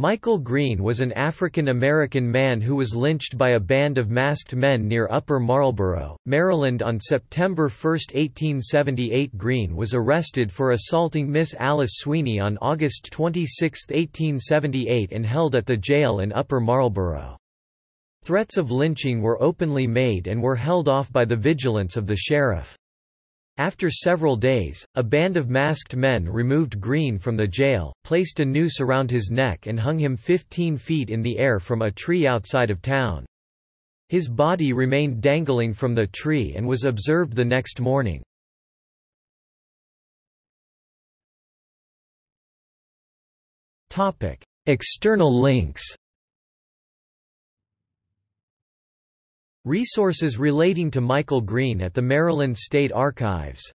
Michael Green was an African-American man who was lynched by a band of masked men near Upper Marlboro, Maryland on September 1, 1878 Green was arrested for assaulting Miss Alice Sweeney on August 26, 1878 and held at the jail in Upper Marlboro. Threats of lynching were openly made and were held off by the vigilance of the sheriff. After several days, a band of masked men removed Green from the jail, placed a noose around his neck and hung him 15 feet in the air from a tree outside of town. His body remained dangling from the tree and was observed the next morning. External links Resources relating to Michael Green at the Maryland State Archives